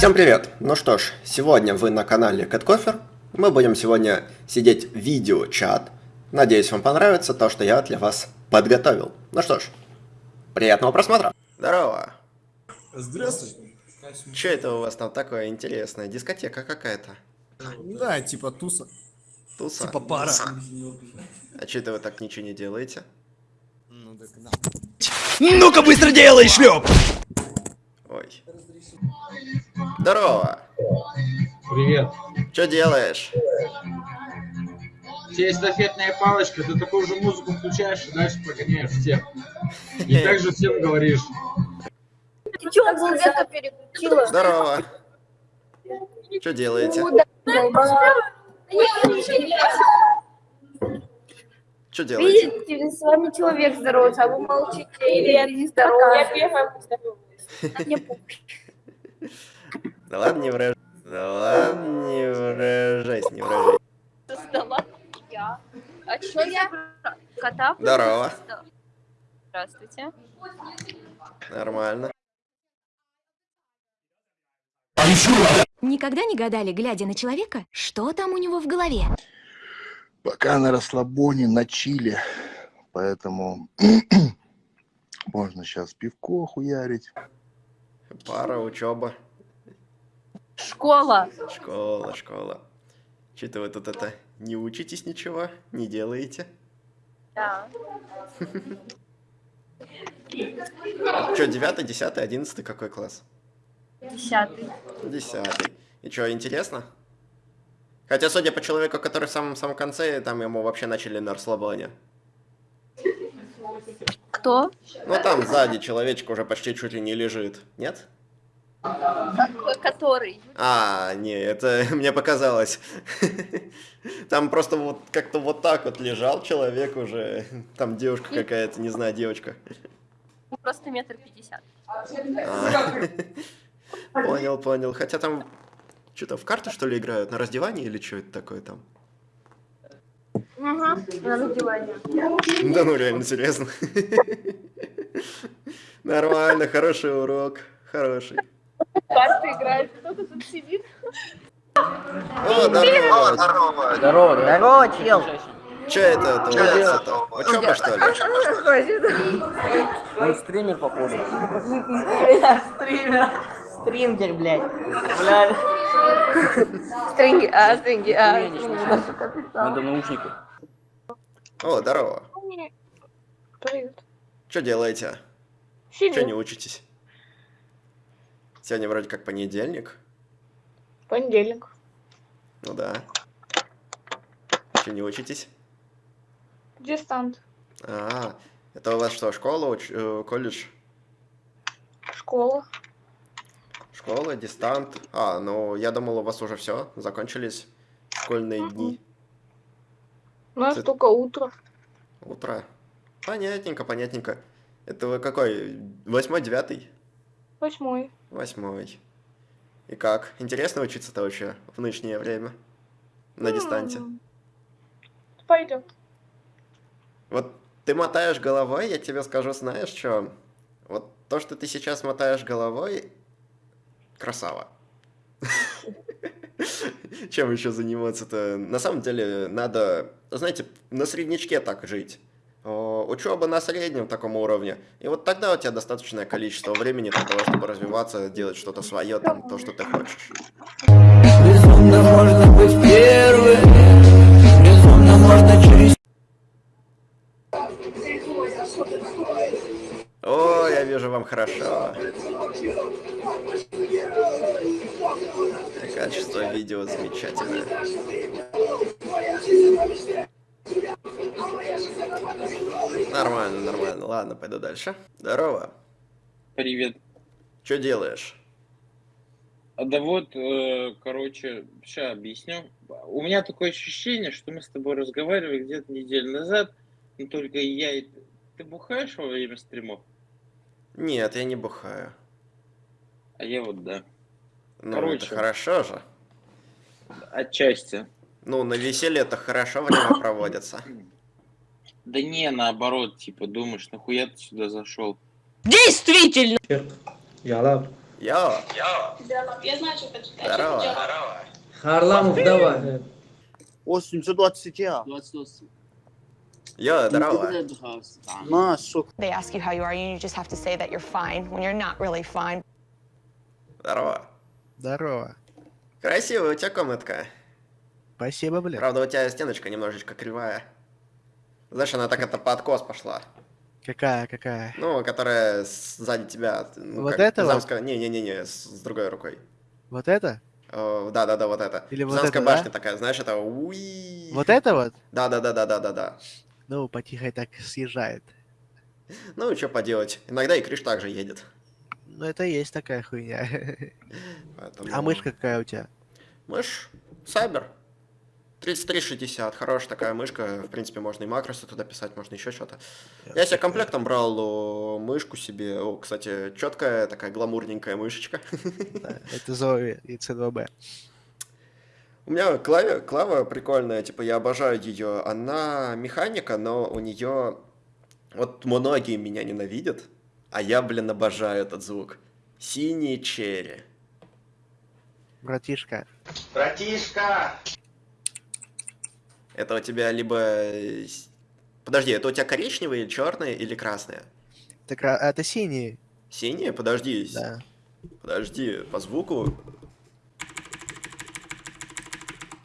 Всем привет! Ну что ж, сегодня вы на канале CatCoffer. Мы будем сегодня сидеть в видео-чат. Надеюсь, вам понравится то, что я для вас подготовил. Ну что ж, приятного просмотра! Здорово! Здравствуй. Че это у вас там такое интересное? Дискотека какая-то? Да, типа туса. Туса? Типа пара. А че это вы так ничего не делаете? Ну так на. Ну-ка быстро делай, шлеп! Ой. Здорово! Привет. Что делаешь? Есть эстафетная палочка, ты такую же музыку включаешь и дальше прогоняешь всех. И так же всем говоришь. Ты чё? Здорово! Что делаете? Что делаете? Видите, с вами человек здоровается, а вы молчите, или я не здороваюсь. Я первая Да ладно, не выражайся. Да ладно, не выражайся, не выражайся. Создала я. А чё я? Кота? Здорово. Здравствуйте. Нормально. Никогда не гадали, глядя на человека, что там у него в голове? пока на расслабоне, на чиле. Поэтому можно сейчас пивко хуярить. Пара, учеба, Школа. школа, школа. Че-то вы тут это не учитесь ничего, не делаете? Да. Че, девятый, десятый, одиннадцатый, какой класс? Десятый. Десятый. И что, интересно? Хотя, судя по человеку, который в самом-самом конце, там ему вообще начали на расслабоне. Кто? Ну, там сзади человечек уже почти чуть ли не лежит. Нет? Какой? Который? А, не, это мне показалось. Там просто вот как-то вот так вот лежал человек уже. Там девушка какая-то, не знаю, девочка. Просто метр пятьдесят. Понял, понял. Хотя там что-то в карты, что ли, играют? На раздевании или что это такое там? Ага, на раздевание. Да ну, реально, серьезно. Нормально, хороший урок. Хороший. Карты играет, кто-то тут сидит. О, здорово. Здорово, здорово, чел. Че это творится-то? Учеба, что ли? Он стример, походу. Стример. Стрингер, блядь. Блядь. Стринги, а, стринги, а. Надо наушники. О, здорово. Привет. Что делаете? Че не Сидим. учитесь? Сегодня вроде как понедельник. Понедельник. Ну да. Че не учитесь? Дистант. А, это у вас что, школа, уч- э, колледж? Школа. Школа, дистант. А, ну я думал, у вас уже все, закончились школьные дни. У нас Ты- только утро. Утро. Понятненько, понятненько. Это вы какой? Восьмой, девятый? Восьмой. Восьмой. И как? Интересно учиться-то вообще в нынешнее время? На дистанте. Пойдет. Вот ты мотаешь головой, я тебе скажу, знаешь что? Вот то, что ты сейчас мотаешь головой, красава. Чем еще заниматься-то? На самом деле, надо, знаете, на среднячке так жить. Учеба на среднем таком уровне. И вот тогда у тебя достаточное количество времени для того, чтобы развиваться, делать что-то свое, там, то, что ты хочешь. Безумно можно быть первым. Безумно можно через О, я вижу вам хорошо. Качество видео замечательное. Нормально, нормально. Ладно, пойду дальше. Здорово. Привет. Что делаешь? А да вот, э, короче, сейчас объясню. У меня такое ощущение, что мы с тобой разговаривали где-то неделю назад, но только я и... Ты бухаешь во время стримов? Нет, я не бухаю. А я вот да. Ну, Короче. это хорошо же. Отчасти. Ну, на веселье это хорошо время проводится. Да не, наоборот, типа, думаешь, нахуя ты сюда зашел? Действительно! Йо, Я знаю, что почитать. здорово. Харламов, давай. 820 я. Йо, здорово. На, сука. They ask you how you are, and you just have to say that you're fine when you're not really fine. Здорово. Здорово. Красивая у тебя комнатка. Спасибо, блядь. Правда, у тебя стеночка немножечко кривая. Знаешь, она так это под откос пошла. Какая, какая? Ну, которая сзади тебя. ну, Вот как это вот? Замская- Не-не-не, с, с другой рукой. Вот это? Да-да-да, вот это. Или вот Замская это, да? башня такая, знаешь, это уи. Вот это вот? Да-да-да-да-да-да-да. Ну, потихо так съезжает. Ну, что поделать. Иногда и Криш также едет. Ну, это и есть такая хуйня. Поэтому... А мышка какая у тебя? Мышь Сайбер. 3360, хорошая такая мышка. В принципе, можно и макросы туда писать, можно еще что-то. Я себе комплектом брал мышку себе. О, кстати, четкая такая гламурненькая мышечка. Да, Это Зои и C2B. У меня клаве, клава прикольная, типа я обожаю ее. Она механика, но у нее... Вот многие меня ненавидят, а я, блин, обожаю этот звук. Синий черри. Братишка. Братишка! Это у тебя либо... э, Подожди, это у тебя коричневые, черные или красные? Это, кра- а, это синий. Синие? Подожди. Да. Подожди, по звуку.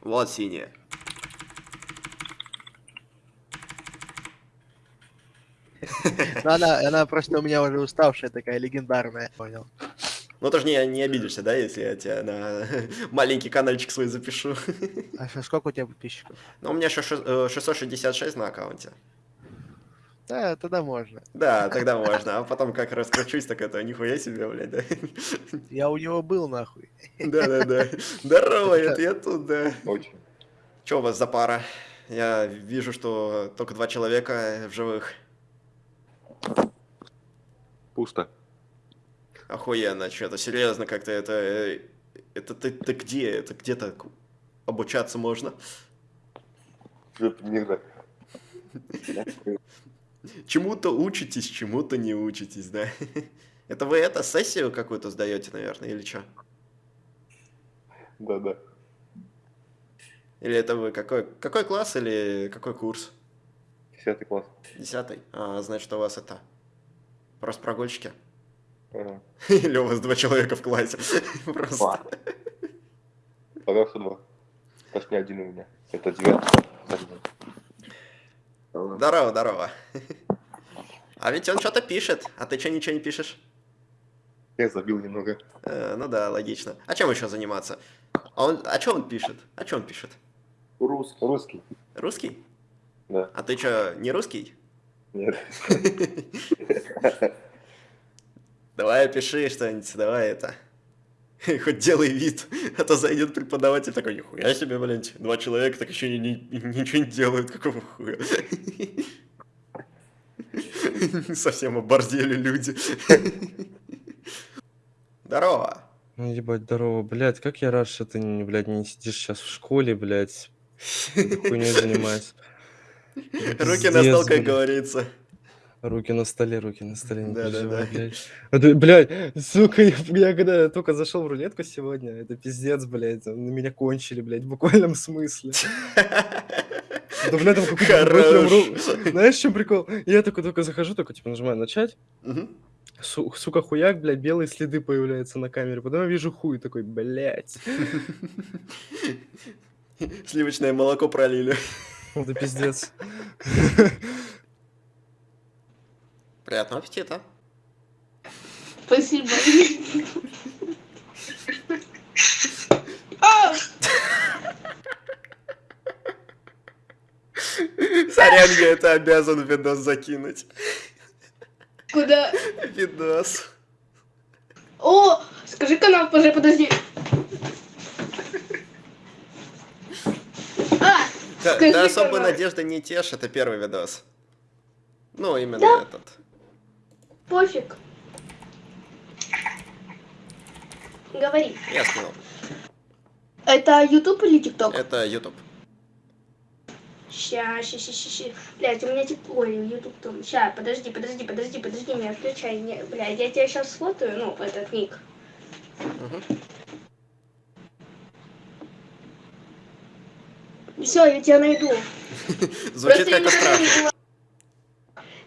Вот синие. Но она, она просто у меня уже уставшая такая, легендарная. Понял. Ну ты же не, не обидишься, да, если я тебя на маленький каналчик свой запишу? А что, сколько у тебя подписчиков? Ну, у меня еще 666 на аккаунте. Да, тогда можно. Да, тогда можно. А потом как раскручусь, так это нихуя себе, блядь, да? Я у него был, нахуй. Да-да-да. Здорово, это я тут, да. Очень. Че у вас за пара? Я вижу, что только два человека в живых. Пусто. Охуенно, что-то серьезно как-то это... э, Это ты, ты где? Это где-то обучаться можно? Никогда. Чему-то учитесь, чему-то не учитесь, да? Это вы это, сессию какую-то сдаете, наверное, или что? Да, да. Или это вы какой, какой класс или какой курс? Десятый класс. Десятый? А, значит, у вас это... Просто прогульщики? Ага. Или у вас два человека в классе? Просто... Два. Пока что два. Точнее, один у меня. Это девятый. Здорово, здорово. А ведь он что-то пишет, а ты что ничего не пишешь? Я забил немного. Э, ну да, логично. А чем еще заниматься? А он, а что он пишет? А что он пишет? Русский. Русский. Русский? Да. А ты что, не русский? Нет. Давай пиши что-нибудь, давай это. Хоть делай вид, а то зайдет преподаватель такой, нихуя себе, блядь, два человека так еще ни- ни- ничего не делают, какого хуя. Совсем оборзели люди. Здорово. Ну, ебать, здорово, блядь, как я рад, что ты, не, блядь, не сидишь сейчас в школе, блядь, хуйней занимаешься. Руки на стол, как говорится. Руки на столе, руки на столе, не Да-да-да. переживай, блядь. А ты, блядь, сука, я, я когда только зашел в рулетку сегодня, это пиздец, блядь, на меня кончили, блядь, в буквальном смысле. Да, блядь, там какой-то. Знаешь, чем прикол? Я такой только захожу, только типа нажимаю начать. Су- сука, хуяк, блядь, белые следы появляются на камере. Потом я вижу хуй такой, блядь. Сливочное молоко пролили. Это пиздец. Приятного аппетита. Спасибо. Сорян, я это обязан видос закинуть. Куда? Видос. О, скажи канал, пожалуйста, подожди. А, Да, да особой пожалуйста. надежды не тешь, это первый видос. Ну, именно Да? этот. Пофиг. Говори. Я скинул. Это YouTube или TikTok? Это YouTube. Ща, ща, ща, ща, ща. Блядь, у меня тепло, ютуб там. Ща, подожди, подожди, подожди, подожди, не отключай. Не, блядь, я тебя сейчас сфотаю, ну, этот ник. Все, я тебя найду. Звучит как страшно.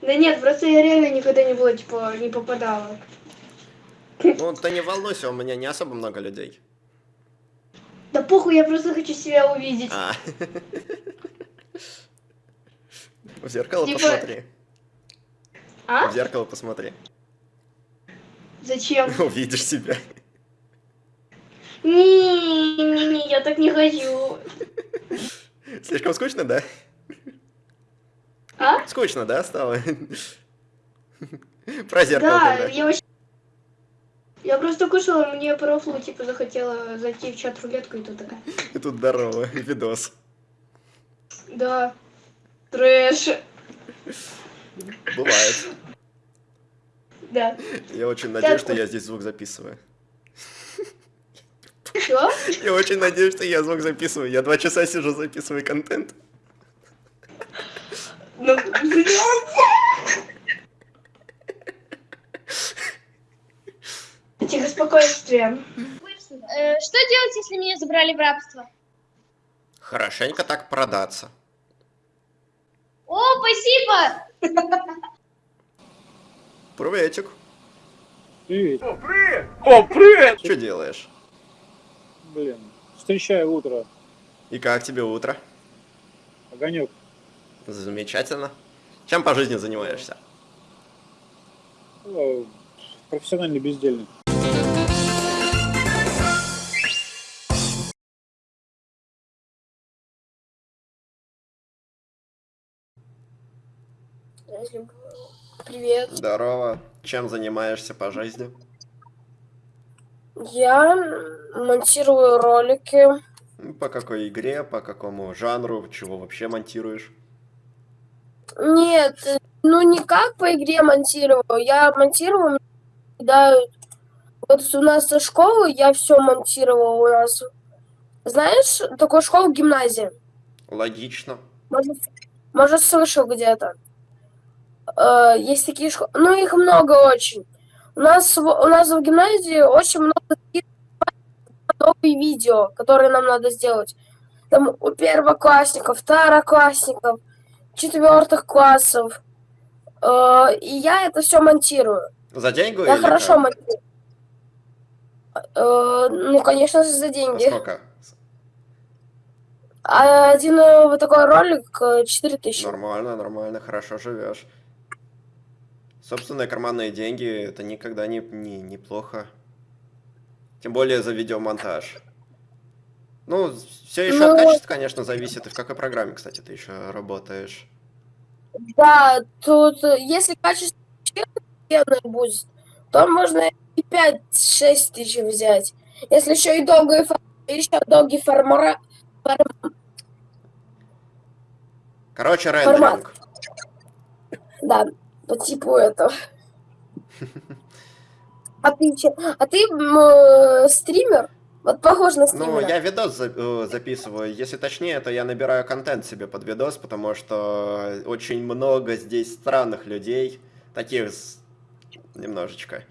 Не Да нет, просто я реально никогда не была, типа, не попадала. Ну, ты не волнуйся, у меня не особо много людей. Да похуй, я просто хочу себя увидеть. А. В зеркало Типа- посмотри. А? В зеркало посмотри. Зачем? Увидишь себя. Не-не-не, я так не хочу. Слишком скучно, да? А? Скучно, да, стало? Про зеркало Да, тогда. я вообще... Я просто кушала, мне по типа, захотела зайти в чат-рулетку, и тут такая. И тут здорово, видос. Да, трэш. Бывает. Да. Я очень надеюсь, что я здесь звук записываю. Что? Я очень надеюсь, что я звук записываю. Я два часа сижу, записываю контент. Тихо, спокойствие. Э, Что делать, если меня забрали в рабство? Хорошенько так продаться. О, спасибо! Приветик. Привет. О, привет! О, привет! Что делаешь? Блин, встречаю утро. И как тебе утро? Огонек. Замечательно. Чем по жизни занимаешься? Э, Профессиональный бездельник. Привет. Здорово. Чем занимаешься по жизни? Я монтирую ролики. Ну, По какой игре, по какому жанру, чего вообще монтируешь? Нет, ну не как по игре монтирую. Я монтирую, когда вот у нас со школы я все монтировала у нас. Знаешь, такую школу гимназия. Логично. Может, может слышал где-то. Э, есть такие школы, ну их много очень. У нас у нас в гимназии очень много таких новые видео, которые нам надо сделать. Там у первоклассников, второклассников, четвертых классов. Э, и я это все монтирую. За деньги Я хорошо как? монтирую. Э, ну, конечно, за деньги. Сколько? А один э, вот такой ролик э, 4000. Нормально, нормально, хорошо живешь. Собственные карманные деньги это никогда не, не неплохо. Тем более за видеомонтаж. Ну, все еще Ну, от качества, конечно, зависит. И в какой программе, кстати, ты еще работаешь? Да, тут, э, если качество будет, то можно и 5-6 тысяч взять. Если еще и долгий, фор- еще долгий формара, форм- Короче, рендеринг. Да, по типу этого. А ты, а ты э, стример? Вот похож на Ну, стримера. я видос э, записываю. Если точнее, то я набираю контент себе под видос, потому что очень много здесь странных людей. Таких немножечко.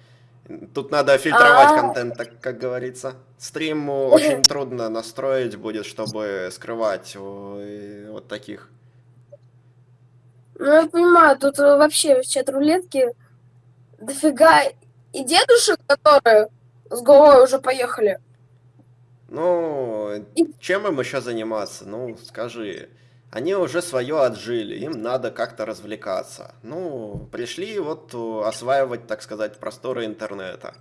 Тут надо фильтровать А. контент, так как говорится. Стрим э, очень трудно настроить будет, чтобы скрывать вот таких. Ну, я понимаю, тут э, вообще в чат-рулетке дофига и дедушек, которые с головой уже поехали. Ну, чем им еще заниматься? Ну, скажи. Они уже свое отжили, им надо как-то развлекаться. Ну, пришли вот э, осваивать, так сказать, просторы интернета.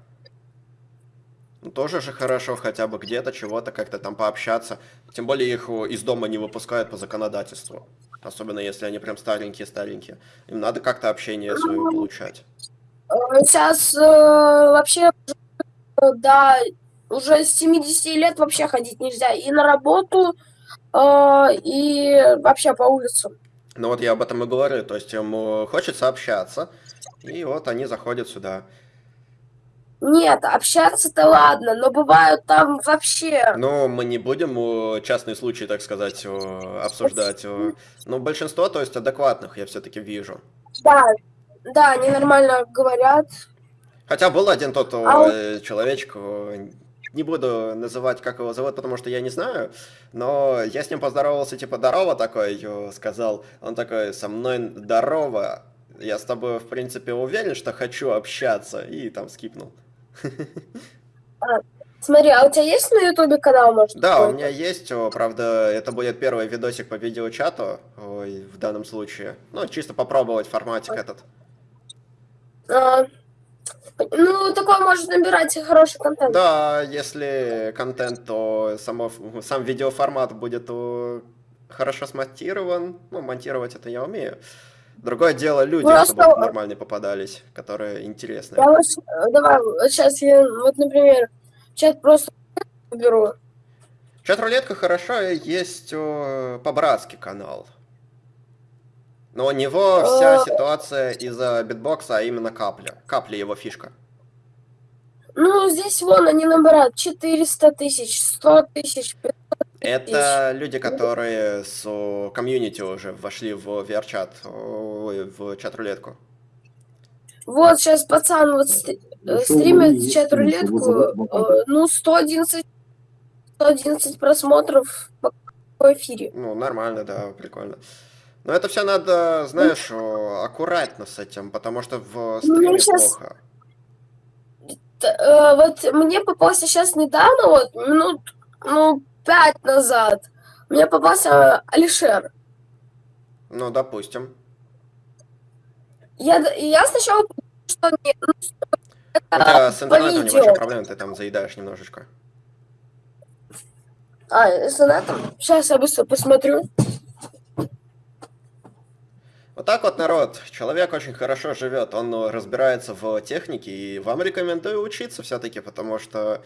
Ну, тоже же хорошо хотя бы где-то чего-то как-то там пообщаться. Тем более их э, из дома не выпускают по законодательству. Особенно если они прям старенькие-старенькие. Им надо как-то общение свое получать. Э, Сейчас э, вообще, да, уже с 70 лет вообще ходить нельзя. И на работу, э, и вообще по улицам. Ну вот я об этом и говорю, то есть э, хочется общаться, и вот они заходят сюда. Нет, общаться-то ладно, но бывают там вообще... Ну, мы не будем э, частные случаи, так сказать, э, обсуждать. Но большинство, то есть адекватных, я все-таки вижу. Да, да, они нормально говорят. Хотя был один тот А человечек, не буду называть, как его зовут, потому что я не знаю, но я с ним поздоровался, типа, здорово такой, сказал. Он такой, со мной здорово, я с тобой, в принципе, уверен, что хочу общаться, и там скипнул. А, смотри, а у тебя есть на ютубе канал, может? Да, у меня есть, правда, это будет первый видосик по видеочату, ой, в данном случае. Ну, чисто попробовать форматик этот. А, ну, такой может набирать хороший контент. Да, если контент, то само, сам видеоформат будет хорошо смонтирован. Ну, монтировать это я умею. Другое дело люди, Просто- чтобы нормальные попадались, которые интересные. Я вот, давай, вот сейчас я, вот, например, чат просто беру. Чат-рулетка хорошо, есть по-братски канал. Но у него вся Э. ситуация из-за битбокса, а именно капля. Капля его фишка. Ну, здесь вон они набирают 400 тысяч, 100 тысяч. 500 Это люди, которые с комьюнити уже вошли в VR-чат, в чат-рулетку. Вот сейчас пацан вот стри- э, стримит чат-рулетку, э, ну, 111, 111 просмотров по по эфире. Ну, нормально, да, прикольно. Но это все надо, знаешь, аккуратно с этим, потому что в Ну, стриме щас- плохо. Т- э, Вот мне попался сейчас недавно, вот минут, ну, пять назад, мне попался Алишер. Ну, допустим. Я, я сначала что нет, ну, У тебя с по интернетом небольшие проблемы, ты там заедаешь немножечко. А, с интернетом? Сейчас я быстро посмотрю. Вот так вот, народ, человек очень хорошо живет, он разбирается в технике, и вам рекомендую учиться все-таки, потому что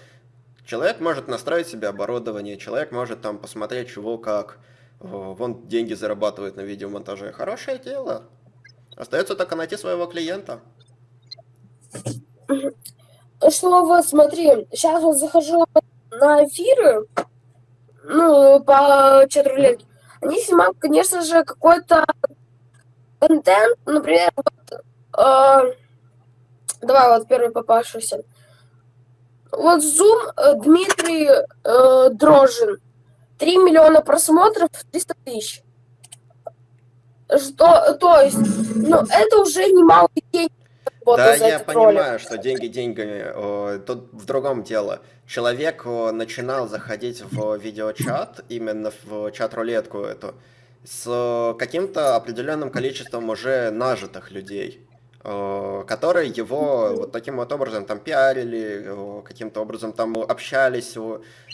человек может настроить себе оборудование, человек может там посмотреть, чего как. Вон деньги зарабатывает на видеомонтаже. Хорошее дело. Остается только найти своего клиента. Что вот, смотри, сейчас вот захожу на эфиры, ну, по чат-рулетке. Они снимают, конечно же, какой-то контент, например, вот, э, давай вот первый попавшийся. Вот Zoom э, Дмитрий э, Дрожин. 3 миллиона просмотров, 300 тысяч. Что, то есть, ну, это уже немало денег. да, я этот ролик. понимаю, что деньги деньгами. Тут в другом дело. Человек начинал заходить в видеочат, именно в чат-рулетку эту, с каким-то определенным количеством уже нажитых людей, о, которые его вот таким вот образом там пиарили, о, каким-то образом там общались,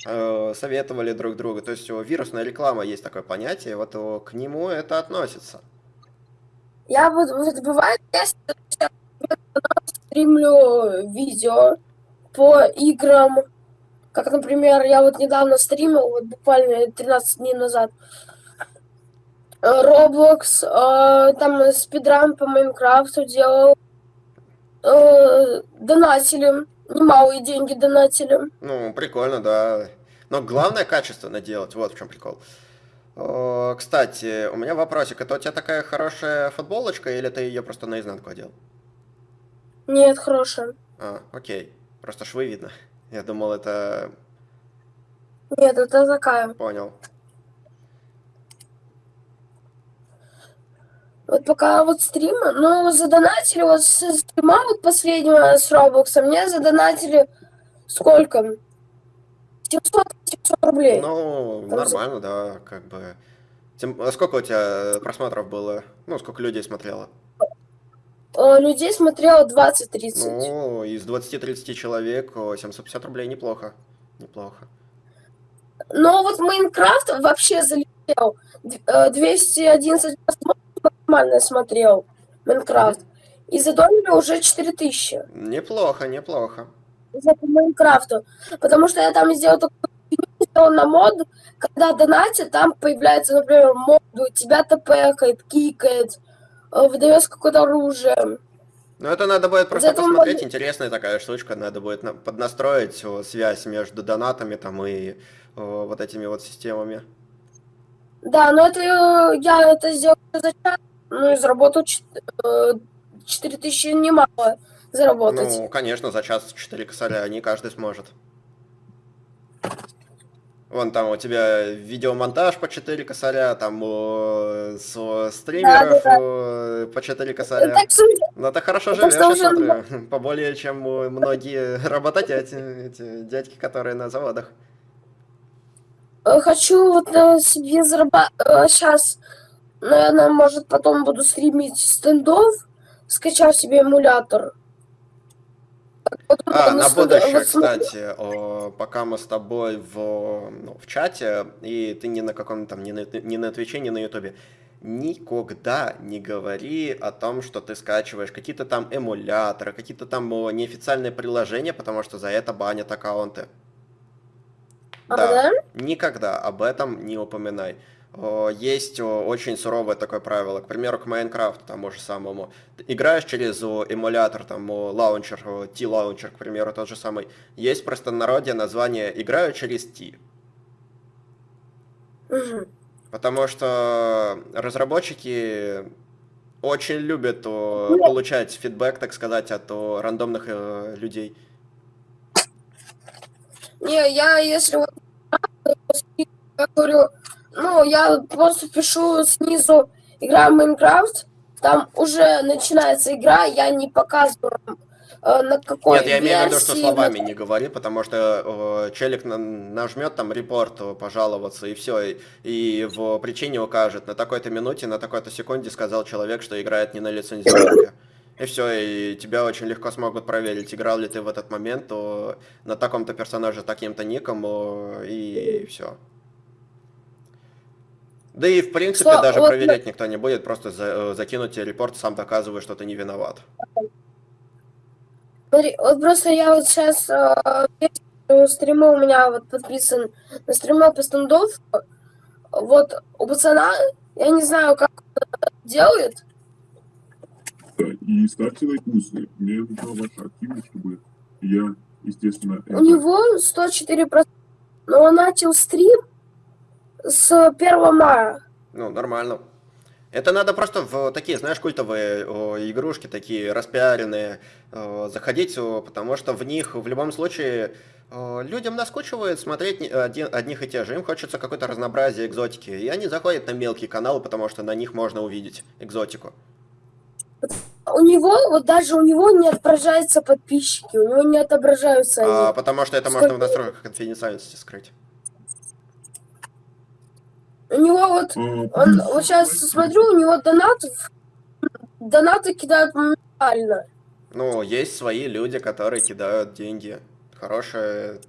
э, советовали друг другу. То есть вирусная реклама есть такое понятие, вот к нему это относится. Я вот, вот бывает, я сейчас стримлю видео по играм. Как, например, я вот недавно стримил, вот буквально 13 дней назад, э, Roblox, э, там спидран по Майнкрафту делал, э, донатили, немалые деньги донатили. Ну, прикольно, да. Но главное качественно делать, вот в чем прикол. О, Кстати, у меня вопросик. Это у тебя такая хорошая футболочка или ты ее просто наизнанку одел? Нет, хорошая. А, окей. Просто швы видно. Я думал, это... Нет, это такая. Понял. Вот пока вот стрима, ну, задонатили, вот с стрима вот последнего с Роблокса, мне задонатили сколько? 700, 700 рублей. Ну, Там за- нормально, да, как бы... Тем- а Сколько у тебя просмотров было? Ну, сколько людей смотрело? Людей смотрело 20-30. Ну, из 20-30 человек о, 750 рублей неплохо. Неплохо. Но вот Майнкрафт вообще залетел. Д- э, 211 максимально смотрел Майнкрафт. И задонили уже 4000 Неплохо, неплохо. за Майнкрафту. Потому что я там сделал такую сделал на мод, когда донатит, там появляется, например, мод, тебя тпкает, кикает, э, выдается какое-то оружие. Ну, это надо будет просто Зато посмотреть, можно- интересная такая штучка, надо будет на- поднастроить о, связь между донатами там и о, вот этими вот системами. Да, но это э, я это сделал за час, ну и заработал э, 4000 немало заработать. Ну, конечно, за час 4 косаря не каждый сможет. Вон там у тебя видеомонтаж по 4 косаря, там с о, стримеров Да-да-да. о, по 4 косаря. Так что- Ну ты хорошо живешь, я уже смотрю. Поболее, чем многие работодатели, эти дядьки, которые на заводах. Э, Хочу вот э, себе зарабатывать. Сейчас, наверное, может, потом буду стримить стендов, скачав себе эмулятор. Вот, А, на будущее, вот кстати, о, пока мы с тобой в, ну, в чате, и ты ни на каком там, ни на, ни на Твиче, ни на Ютубе, никогда не говори о том, что ты скачиваешь какие-то там эмуляторы, какие-то там неофициальные приложения, потому что за это банят аккаунты. А, да? Никогда об этом не упоминай. О, Есть о, очень суровое такое правило, к примеру, к Майнкрафту тому же самому. Играешь через о, эмулятор, там, лаунчер, TLauncher, к примеру, тот же самый. Есть в простонародье название «Играю через T». Потому что разработчики очень любят Ну, получать фидбэк, так сказать, от рандомных э, людей. Не, я если вот я говорю, ну, я просто пишу снизу игра Майнкрафт, там уже начинается игра, я не показываю э, на какой Нет, я имею в виду, что словами не говори, потому что э, челик на- нажмет там репорт, э, пожаловаться, и все, и, и в причине укажет, на такой-то минуте, на такой-то секунде сказал человек, что играет не на лицензионке. И все, и тебя очень легко смогут проверить, играл ли ты в этот момент то на таком-то персонаже, таким-то ником, о, и все. Да и в принципе Что, даже вот проверять никто не будет, просто за- э, закинуть тебе репорт, сам доказывая, что ты не виноват. Смотри, вот просто я вот сейчас стримы у меня вот подписан на стримы по стендов. Вот у пацана, я не знаю, как он это делает, И ставьте лайкусы. Мне нужна ваша активность, чтобы я, естественно, у него 104%, но он начал стрим с 1 мая. Ну, нормально. Это надо просто в такие, знаешь, культовые игрушки, такие распиаренные, заходить, потому что в них в любом случае людям наскучивает смотреть одних и тех же. Им хочется какое-то разнообразие экзотики. И они заходят на мелкие каналы, потому что на них можно увидеть экзотику. У него, вот даже у него не отображаются подписчики, у него не отображаются они. А, потому что это можно в Сколько- настройках конфиденциальности скрыть. У него вот, он, вот сейчас смотрю, у него донат, донаты кидают моментально. Ну, есть свои люди, которые кидают деньги. Хорошее...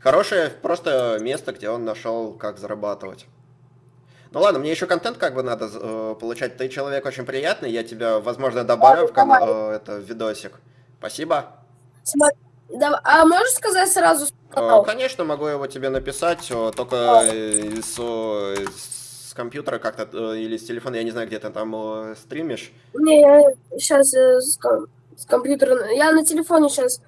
Хорошее просто место, где он нашел, как зарабатывать. Ну ладно, мне еще контент как бы надо э, получать. Ты человек очень приятный, я тебя, возможно, добавлю в канал, э, это, в видосик. Спасибо. Да- а можешь сказать сразу? Конечно, могу его тебе написать, о, только э, с, о, с компьютера как-то э, или с телефона, я не знаю, где ты там э, стримишь. Не, я сейчас с, с компьютера, я на телефоне сейчас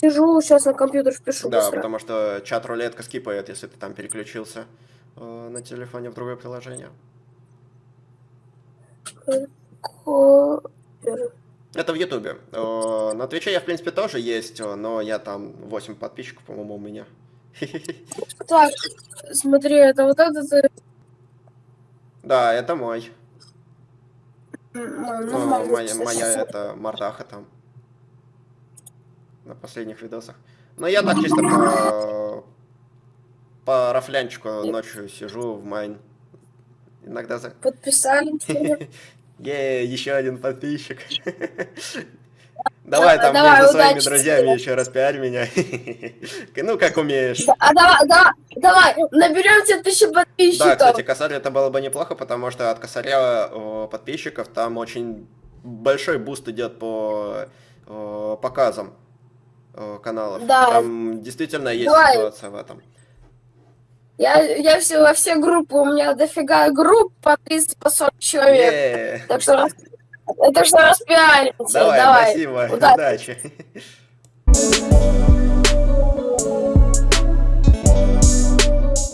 сижу, сейчас на компьютер впишу Да, быстро. потому что чат-рулетка скипает, если ты там переключился э, на телефоне в другое приложение. Копер. Это в Ютубе. Э, На Твиче я, в принципе, тоже есть, э, но я там 8 подписчиков, по-моему, у меня. Так, смотри, это вот этот... э, Да, это мой. нормально, Моя, моя это мордаха там. На последних видосах. Но я так чисто по, по рафлянчику ночью сижу в майн. Иногда за... Подписали тебя. Е, еще один подписчик. Давай там давай, между своими удачи друзьями тебе. еще раз пиарь меня. Ну, как умеешь. Да, А давай, да, давай, наберем тебе тысячу Да, подписчиков. кстати, косарь это было бы неплохо, потому что от косаря о, подписчиков там очень большой буст идет по о, показам о, каналов. Да. Там действительно есть Давай. ситуация в этом. Я, я все, во все группы, у меня дофига групп по 30, по 40 человек. Так что Это что распиаримся. Давай, Давай. спасибо, Удачи. удачи.